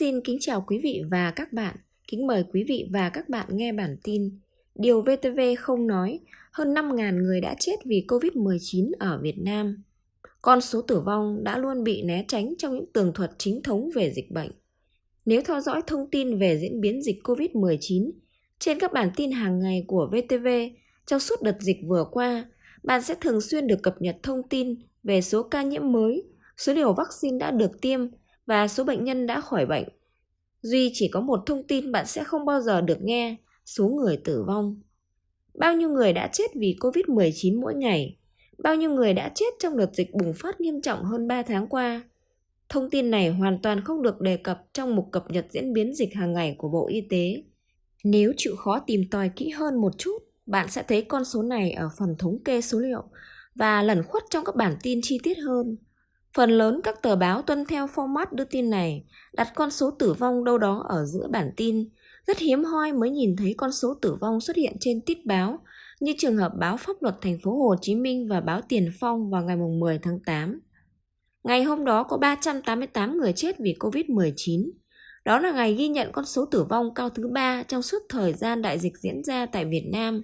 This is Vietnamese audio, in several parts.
Xin kính chào quý vị và các bạn. Kính mời quý vị và các bạn nghe bản tin Điều VTV không nói, hơn 5.000 người đã chết vì Covid-19 ở Việt Nam. Con số tử vong đã luôn bị né tránh trong những tường thuật chính thống về dịch bệnh. Nếu theo dõi thông tin về diễn biến dịch Covid-19 trên các bản tin hàng ngày của VTV trong suốt đợt dịch vừa qua, bạn sẽ thường xuyên được cập nhật thông tin về số ca nhiễm mới, số liều vaccine đã được tiêm và số bệnh nhân đã khỏi bệnh. Duy chỉ có một thông tin bạn sẽ không bao giờ được nghe, số người tử vong. Bao nhiêu người đã chết vì Covid-19 mỗi ngày? Bao nhiêu người đã chết trong đợt dịch bùng phát nghiêm trọng hơn 3 tháng qua? Thông tin này hoàn toàn không được đề cập trong mục cập nhật diễn biến dịch hàng ngày của Bộ Y tế. Nếu chịu khó tìm tòi kỹ hơn một chút, bạn sẽ thấy con số này ở phần thống kê số liệu và lẩn khuất trong các bản tin chi tiết hơn. Phần lớn các tờ báo tuân theo format đưa tin này, đặt con số tử vong đâu đó ở giữa bản tin. Rất hiếm hoi mới nhìn thấy con số tử vong xuất hiện trên tít báo, như trường hợp báo pháp luật thành phố Hồ Chí Minh và báo Tiền Phong vào ngày 10 tháng 8. Ngày hôm đó có 388 người chết vì Covid-19. Đó là ngày ghi nhận con số tử vong cao thứ ba trong suốt thời gian đại dịch diễn ra tại Việt Nam.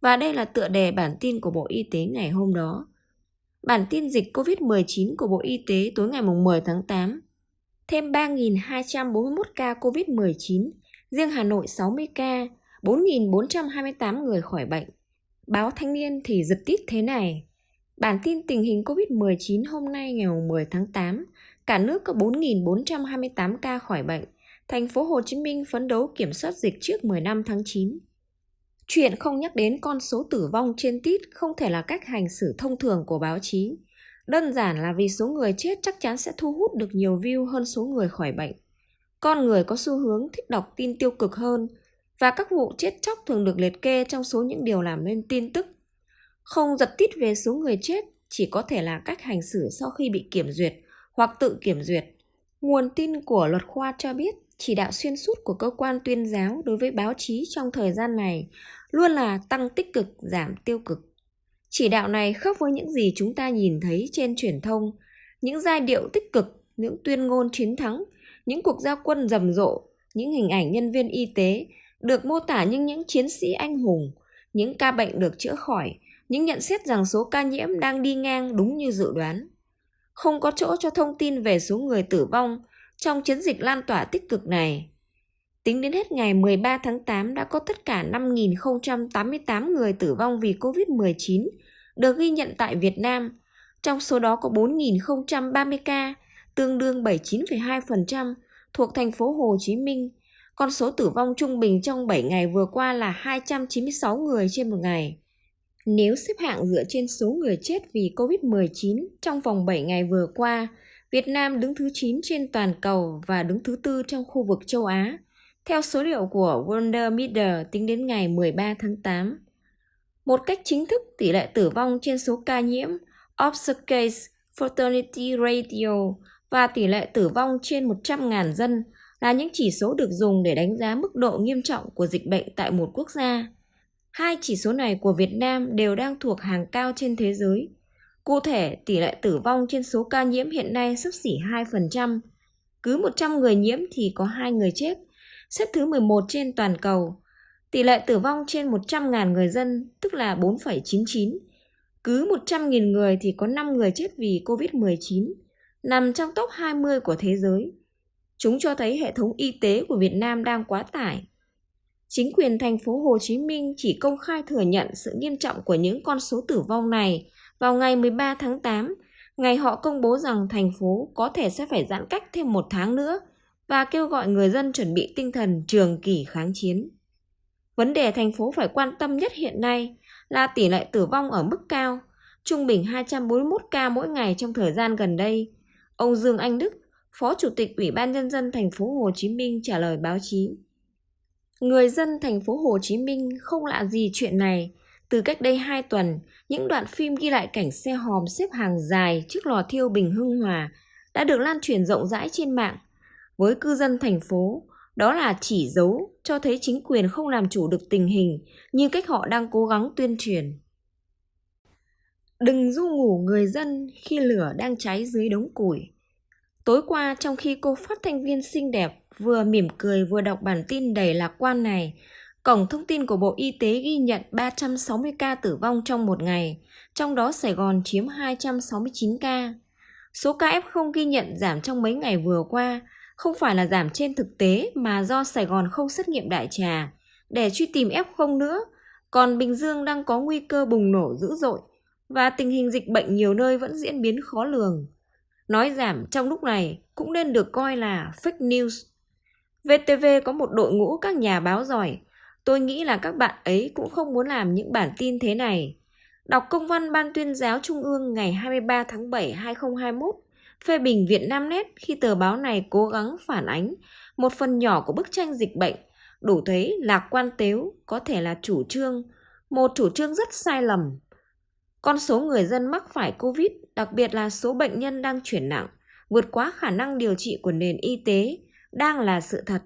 Và đây là tựa đề bản tin của Bộ Y tế ngày hôm đó. Bản tin dịch COVID-19 của Bộ Y tế tối ngày 10 tháng 8. Thêm 3.241 ca COVID-19, riêng Hà Nội 60 ca, 4.428 người khỏi bệnh. Báo Thanh niên thì giật tít thế này. Bản tin tình hình COVID-19 hôm nay ngày 10 tháng 8, cả nước có 4.428 ca khỏi bệnh. Thành phố Hồ Chí Minh phấn đấu kiểm soát dịch trước 15 tháng 9. Chuyện không nhắc đến con số tử vong trên tít không thể là cách hành xử thông thường của báo chí. Đơn giản là vì số người chết chắc chắn sẽ thu hút được nhiều view hơn số người khỏi bệnh. Con người có xu hướng thích đọc tin tiêu cực hơn, và các vụ chết chóc thường được liệt kê trong số những điều làm nên tin tức. Không giật tít về số người chết chỉ có thể là cách hành xử sau khi bị kiểm duyệt hoặc tự kiểm duyệt. Nguồn tin của luật khoa cho biết chỉ đạo xuyên suốt của cơ quan tuyên giáo đối với báo chí trong thời gian này luôn là tăng tích cực, giảm tiêu cực. Chỉ đạo này khác với những gì chúng ta nhìn thấy trên truyền thông, những giai điệu tích cực, những tuyên ngôn chiến thắng, những cuộc giao quân rầm rộ, những hình ảnh nhân viên y tế được mô tả như những chiến sĩ anh hùng, những ca bệnh được chữa khỏi, những nhận xét rằng số ca nhiễm đang đi ngang đúng như dự đoán. Không có chỗ cho thông tin về số người tử vong trong chiến dịch lan tỏa tích cực này. Tính đến hết ngày 13 tháng 8 đã có tất cả 5.088 người tử vong vì COVID-19 được ghi nhận tại Việt Nam. Trong số đó có 4.030 ca, tương đương 79,2% thuộc thành phố Hồ Chí Minh. Con số tử vong trung bình trong 7 ngày vừa qua là 296 người trên một ngày. Nếu xếp hạng dựa trên số người chết vì COVID-19 trong vòng 7 ngày vừa qua, Việt Nam đứng thứ 9 trên toàn cầu và đứng thứ tư trong khu vực châu Á, theo số liệu của Wonder Meter tính đến ngày 13 tháng 8. Một cách chính thức, tỷ lệ tử vong trên số ca nhiễm Observed Fatality ratio) và tỷ lệ tử vong trên 100.000 dân là những chỉ số được dùng để đánh giá mức độ nghiêm trọng của dịch bệnh tại một quốc gia. Hai chỉ số này của Việt Nam đều đang thuộc hàng cao trên thế giới. Cụ thể, tỷ lệ tử vong trên số ca nhiễm hiện nay sắp xỉ 2%. Cứ 100 người nhiễm thì có 2 người chết, xếp thứ 11 trên toàn cầu. Tỷ lệ tử vong trên 100.000 người dân, tức là 4,99. Cứ 100.000 người thì có 5 người chết vì COVID-19, nằm trong top 20 của thế giới. Chúng cho thấy hệ thống y tế của Việt Nam đang quá tải. Chính quyền thành phố Hồ Chí Minh chỉ công khai thừa nhận sự nghiêm trọng của những con số tử vong này vào ngày 13 tháng 8, ngày họ công bố rằng thành phố có thể sẽ phải giãn cách thêm một tháng nữa và kêu gọi người dân chuẩn bị tinh thần trường kỳ kháng chiến. Vấn đề thành phố phải quan tâm nhất hiện nay là tỷ lệ tử vong ở mức cao, trung bình 241 ca mỗi ngày trong thời gian gần đây. Ông Dương Anh Đức, Phó Chủ tịch Ủy ban nhân dân thành phố Hồ Chí Minh trả lời báo chí. Người dân thành phố Hồ Chí Minh không lạ gì chuyện này. Từ cách đây 2 tuần, những đoạn phim ghi lại cảnh xe hòm xếp hàng dài trước lò thiêu Bình Hưng Hòa đã được lan truyền rộng rãi trên mạng. Với cư dân thành phố, đó là chỉ dấu cho thấy chính quyền không làm chủ được tình hình như cách họ đang cố gắng tuyên truyền. Đừng du ngủ người dân khi lửa đang cháy dưới đống củi. Tối qua trong khi cô phát thanh viên xinh đẹp vừa mỉm cười vừa đọc bản tin đầy lạc quan này, Cổng thông tin của Bộ Y tế ghi nhận 360 ca tử vong trong một ngày, trong đó Sài Gòn chiếm 269 ca. Số ca F0 ghi nhận giảm trong mấy ngày vừa qua không phải là giảm trên thực tế mà do Sài Gòn không xét nghiệm đại trà để truy tìm F0 nữa, còn Bình Dương đang có nguy cơ bùng nổ dữ dội và tình hình dịch bệnh nhiều nơi vẫn diễn biến khó lường. Nói giảm trong lúc này cũng nên được coi là fake news. VTV có một đội ngũ các nhà báo giỏi. Tôi nghĩ là các bạn ấy cũng không muốn làm những bản tin thế này. Đọc công văn Ban tuyên giáo Trung ương ngày 23 tháng 7 2021 phê bình Việt Nam Net khi tờ báo này cố gắng phản ánh một phần nhỏ của bức tranh dịch bệnh, đủ thấy lạc quan tếu có thể là chủ trương, một chủ trương rất sai lầm. Con số người dân mắc phải Covid, đặc biệt là số bệnh nhân đang chuyển nặng, vượt quá khả năng điều trị của nền y tế, đang là sự thật.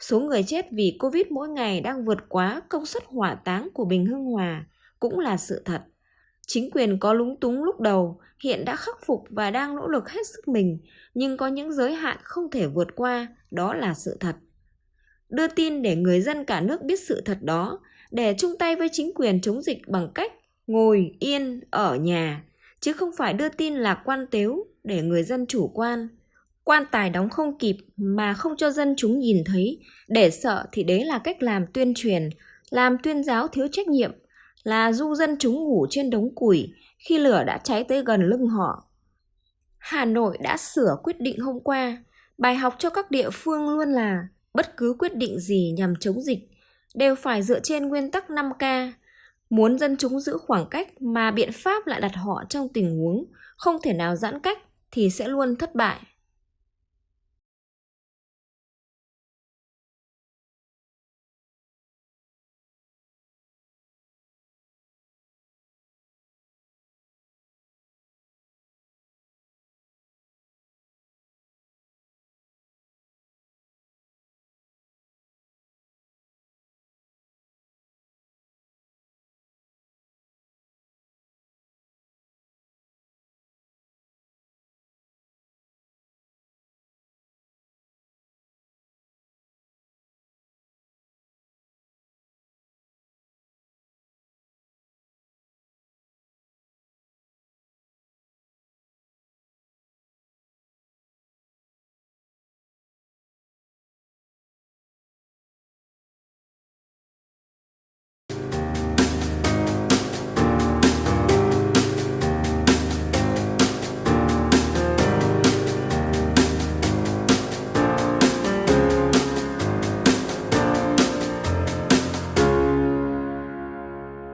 Số người chết vì Covid mỗi ngày đang vượt quá công suất hỏa táng của Bình Hưng Hòa cũng là sự thật. Chính quyền có lúng túng lúc đầu, hiện đã khắc phục và đang nỗ lực hết sức mình, nhưng có những giới hạn không thể vượt qua, đó là sự thật. Đưa tin để người dân cả nước biết sự thật đó, để chung tay với chính quyền chống dịch bằng cách ngồi yên ở nhà, chứ không phải đưa tin lạc quan tếu để người dân chủ quan. Quan tài đóng không kịp mà không cho dân chúng nhìn thấy, để sợ thì đấy là cách làm tuyên truyền, làm tuyên giáo thiếu trách nhiệm, là du dân chúng ngủ trên đống củi khi lửa đã cháy tới gần lưng họ. Hà Nội đã sửa quyết định hôm qua, bài học cho các địa phương luôn là bất cứ quyết định gì nhằm chống dịch đều phải dựa trên nguyên tắc 5K. Muốn dân chúng giữ khoảng cách mà biện pháp lại đặt họ trong tình huống không thể nào giãn cách thì sẽ luôn thất bại.